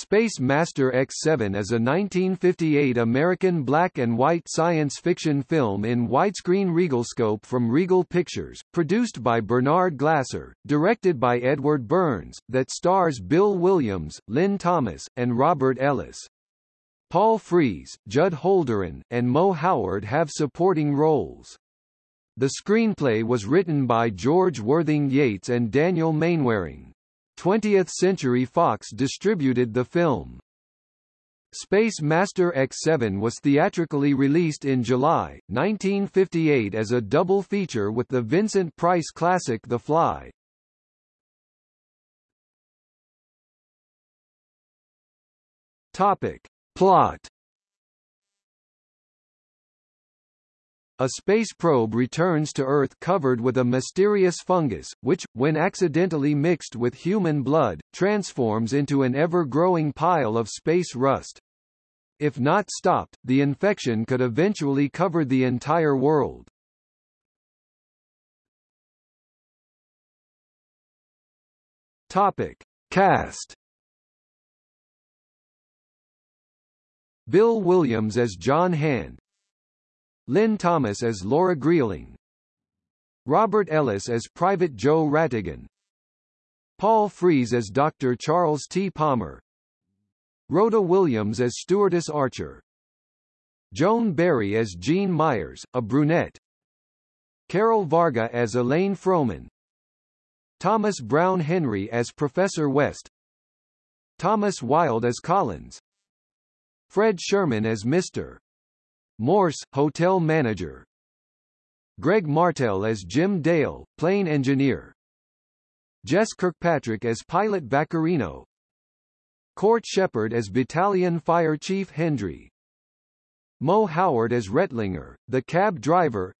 Space Master X7 is a 1958 American black and white science fiction film in widescreen RegalScope from Regal Pictures, produced by Bernard Glasser, directed by Edward Bernds, that stars Bill Williams, Lynn Thomas, and Robert Ellis. Paul Frees, Judd Holdren, and Moe Howard have supporting roles. The screenplay was written by George Worthing Yates and Daniel Mainwaring. 20th Century Fox distributed the film. Space Master X7 was theatrically released in July, 1958 as a double feature with the Vincent Price classic The Fly. Topic. Plot A space probe returns to Earth covered with a mysterious fungus, which, when accidentally mixed with human blood, transforms into an ever-growing pile of space rust. If not stopped, the infection could eventually cover the entire world. Topic. Cast Bill Williams as John Hand Lynn Thomas as Laura Greeling. Robert Ellis as Private Joe Ratigan Paul Frees as Dr. Charles T. Palmer. Rhoda Williams as Stewardess Archer. Joan Berry as Jean Myers, a brunette. Carol Varga as Elaine Froman Thomas Browne Henry as Professor West. Thomas Wilde as Collins. Fred Sherman as Mr. Morse, hotel manager. Greg Martell as Jim Dale, plane engineer. Jess Kirkpatrick as pilot Vaccarino. Court Shepard as Battalion Fire Chief Hendry. Moe Howard as Rettlinger, the cab driver.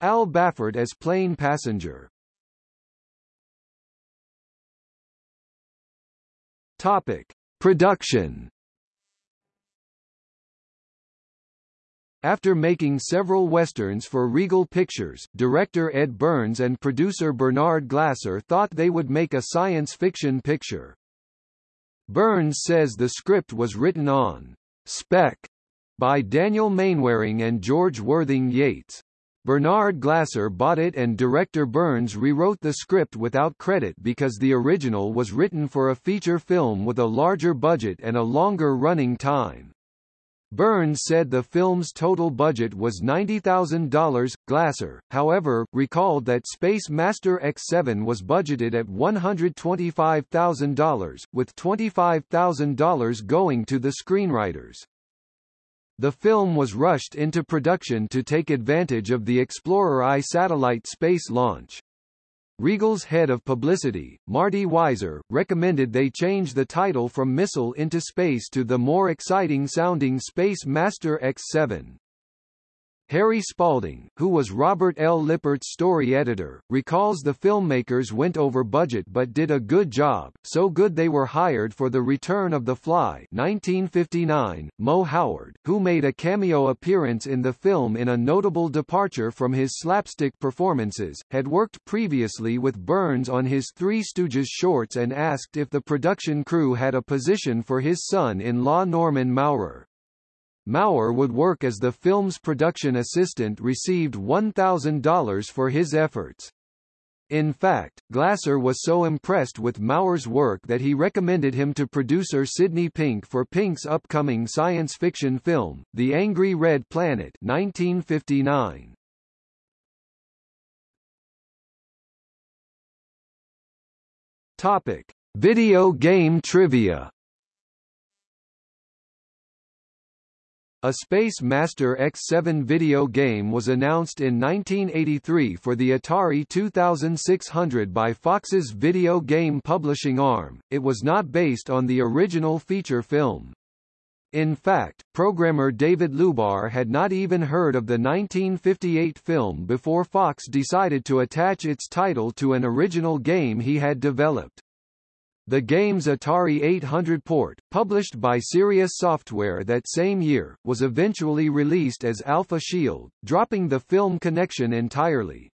Al Bafford as plane passenger. Topic: Production After making several westerns for Regal Pictures, director Ed Bernds and producer Bernard Glasser thought they would make a science fiction picture. Bernds says the script was written on spec by Daniel Mainwaring and George Worthing Yates. Bernard Glasser bought it and director Bernds rewrote the script without credit because the original was written for a feature film with a larger budget and a longer running time. Bernds said the film's total budget was $90,000. Glasser, however, recalled that Space Master X7 was budgeted at $125,000, with $25,000 going to the screenwriters. The film was rushed into production to take advantage of the Explorer I satellite space launch. Regal's head of publicity, Marty Weiser, recommended they change the title from Missile into Space to the more exciting-sounding Space Master X7. Harry Spalding, who was Robert L. Lippert's story editor, recalls the filmmakers went over budget but did a good job, so good they were hired for The Return of the Fly 1959. Moe Howard, who made a cameo appearance in the film in a notable departure from his slapstick performances, had worked previously with Bernds on his Three Stooges shorts and asked if the production crew had a position for his son-in-law Norman Maurer. Maurer would work as the film's production assistant received $1,000 for his efforts. In fact, Glasser was so impressed with Maurer's work that he recommended him to producer Sidney Pink for Pink's upcoming science fiction film, The Angry Red Planet 1959. Topic: Video game trivia A Space Master X7 video game was announced in 1983 for the Atari 2600 by Fox's video game publishing arm. It was not based on the original feature film. In fact, programmer David Lubar had not even heard of the 1958 film before Fox decided to attach its title to an original game he had developed. The game's Atari 800 port, published by Sirius Software that same year, was eventually released as Alpha Shield, dropping the film connection entirely.